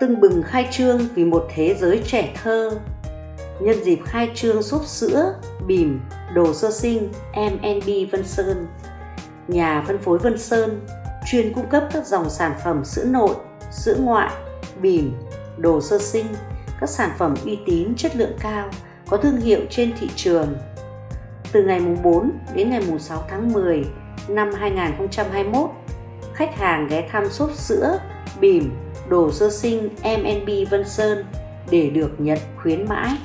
tưng bừng khai trương vì một thế giới trẻ thơ. Nhân dịp khai trương xốp sữa, bìm, đồ sơ sinh M&B Vân Sơn. Nhà phân phối Vân Sơn chuyên cung cấp các dòng sản phẩm sữa nội, sữa ngoại, bìm, đồ sơ sinh, các sản phẩm uy tín chất lượng cao, có thương hiệu trên thị trường. Từ ngày mùng 4 đến ngày mùng 6 tháng 10 năm 2021 khách hàng ghé thăm shop sữa, bìm đồ sơ sinh MNB Vân Sơn để được nhận khuyến mãi.